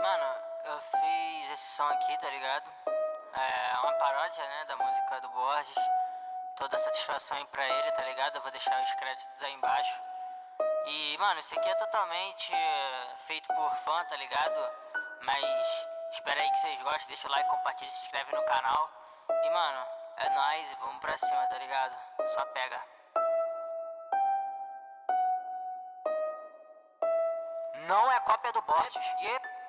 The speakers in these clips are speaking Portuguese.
Mano, eu fiz esse som aqui, tá ligado? É uma paródia, né, da música do Borges. Toda satisfação aí pra ele, tá ligado? Eu vou deixar os créditos aí embaixo. E, mano, isso aqui é totalmente é, feito por fã, tá ligado? Mas espero aí que vocês gostem, deixa o like, compartilha, se inscreve no canal. E, mano, é nóis e vamos pra cima, tá ligado? Só pega. Não é cópia do Borges. Yep.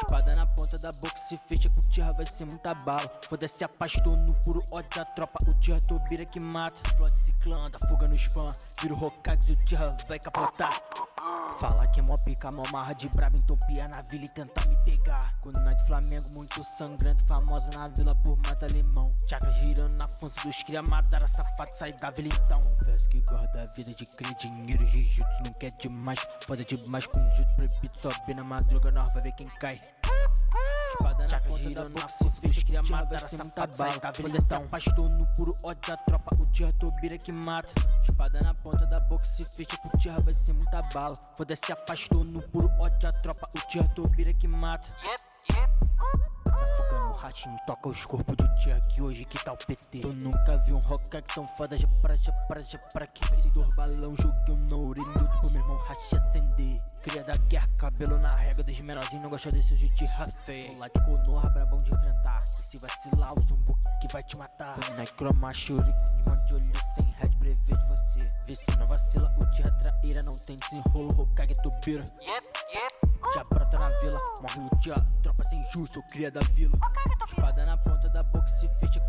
Espada na ponta da boca, se fecha com tira vai ser muita bala. Foda-se a pastor no puro ódio da tropa. O tira Tobira que mata Explode ciclando, fuga no spam Vira o Hokage, o tira vai capotar Fala que é mó pica, mó marra de brabo Então pia na vila e tentar me pegar. Quando nós de Flamengo, muito sangrento Famosa na vila por mata limão. Chakra girando na função dos cria Madara safado, sai da vila então. Confesso que guarda a vida de crer dinheiro Jujutsu não quer demais. Foda demais com jutsu proibido Sobe na madruga, nós vai ver quem cai. Espada na ponta da boca, se fez cria Madara safado, sai da vila então. Pastor no puro ódio da tropa O tira Tobira que mata. Espada na ponta boca, se fecha com tira vai ser muita bala. Foda-se afastou no puro ódio da tropa. O tira Tobira que mata. Yep, yep. Fuga no ratinho, toca os corpos do tia que hoje que tá o PT Tu nunca viu um Hokage tão foda, já para, já para, já para que Dois balão, joguei um na orelha pro meu irmão racha acender. Cria da guerra, cabelo na régua dos menorzinhos Não gosta desse de tira feio Lá de Konoha, brabão de enfrentar. E se vacilar, usa um que vai te matar. Necroma, shuriken, de olho sem Vê se não vacila, o tira traíra Não tem desenrolo, Hokage Tobira Yep, yep. já brota na vila, morre o tia, tropa sem justo, sou cria da vila. Espada na ponta da boca, se fecha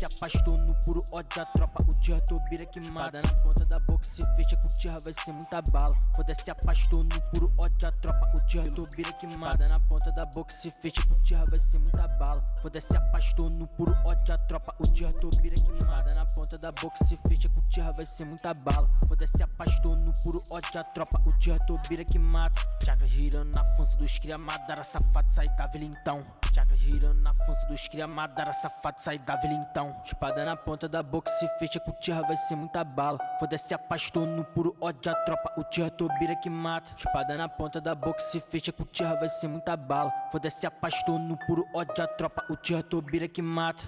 bala Foda-se a pastor no puro ódio da tropa, o tira Tobira que mata. Espada na ponta da boca, se fecha com tira, vai ser muita bala. Foda-se a pastor no puro ódio da tropa, o tira Tobira que mata. Espada na ponta da boca, se fecha com tira, vai ser muita bala. Foda-se a pastor no puro ódio da tropa, o tira Tobira que mata. Espada na ponta da boca, se fecha com tira, vai ser muita bala. Foda-se a pastor no puro ódio da tropa, o tira Tobira que mata. Chakra girando na função dos cria Madara safado, sai da vila então Chakra girando na função dos cria Madara safado, sai da vila então. Espada na ponta da boca, se fecha com tira, vai ser muita bala. Foda-se a pastor no puro ódio da tropa, o tira Tobira que mata. Espada na ponta da boca, se fecha com tira, vai ser muita bala. Foda-se a pastor no puro ódio da tropa, o tira Tobira que mata.